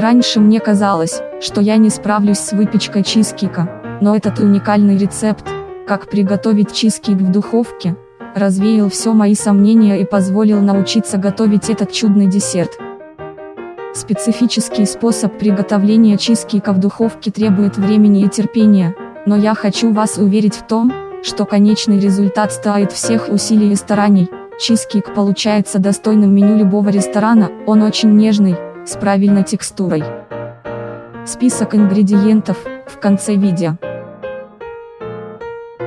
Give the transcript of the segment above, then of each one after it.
Раньше мне казалось, что я не справлюсь с выпечкой чизкейка, но этот уникальный рецепт, как приготовить чизкейк в духовке, развеял все мои сомнения и позволил научиться готовить этот чудный десерт. Специфический способ приготовления чизкейка в духовке требует времени и терпения, но я хочу вас уверить в том, что конечный результат стоит всех усилий и стараний. Чизкейк получается достойным меню любого ресторана, он очень нежный, с правильной текстурой. Список ингредиентов, в конце видео.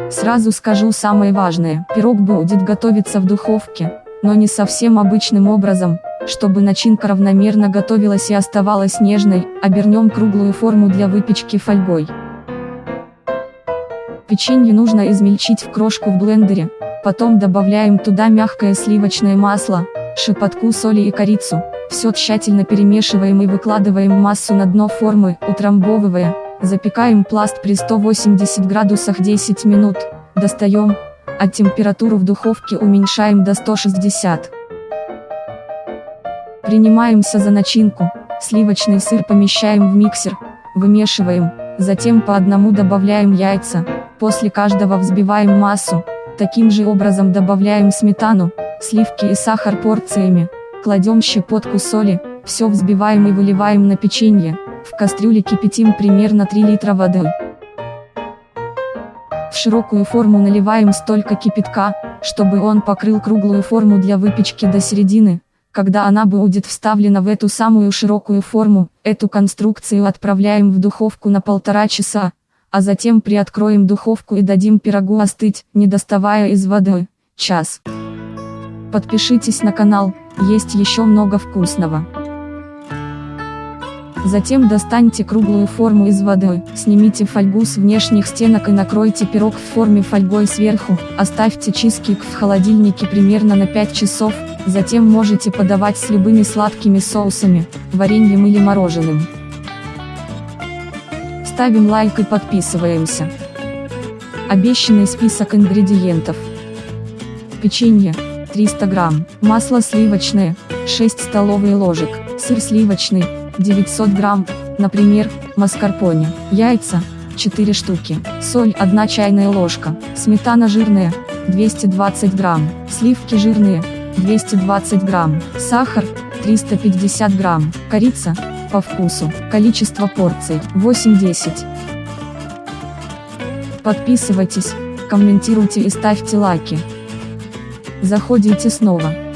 Сразу скажу самое важное, пирог будет готовиться в духовке, но не совсем обычным образом, чтобы начинка равномерно готовилась и оставалась нежной, обернем круглую форму для выпечки фольгой. Печенье нужно измельчить в крошку в блендере, потом добавляем туда мягкое сливочное масло, шепотку соли и корицу, все тщательно перемешиваем и выкладываем массу на дно формы, утрамбовывая, запекаем пласт при 180 градусах 10 минут, достаем, а температуру в духовке уменьшаем до 160. Принимаемся за начинку, сливочный сыр помещаем в миксер, вымешиваем, затем по одному добавляем яйца, после каждого взбиваем массу, таким же образом добавляем сметану, сливки и сахар порциями, кладем щепотку соли, все взбиваем и выливаем на печенье, в кастрюле кипятим примерно 3 литра воды. В широкую форму наливаем столько кипятка, чтобы он покрыл круглую форму для выпечки до середины, когда она будет вставлена в эту самую широкую форму, эту конструкцию отправляем в духовку на полтора часа, а затем приоткроем духовку и дадим пирогу остыть, не доставая из воды, час. Подпишитесь на канал, есть еще много вкусного. Затем достаньте круглую форму из воды, снимите фольгу с внешних стенок и накройте пирог в форме фольгой сверху, оставьте чизкейк в холодильнике примерно на 5 часов, затем можете подавать с любыми сладкими соусами, вареньем или мороженым. Ставим лайк и подписываемся. Обещанный список ингредиентов. Печенье, 300 грамм, масло сливочное, 6 столовые ложек, сыр сливочный, 900 грамм, например, маскарпоне, яйца, 4 штуки, соль 1 чайная ложка, сметана жирная, 220 грамм, сливки жирные, 220 грамм, сахар, 350 грамм, корица, по вкусу, количество порций, 8-10. Подписывайтесь, комментируйте и ставьте лайки. Заходите снова.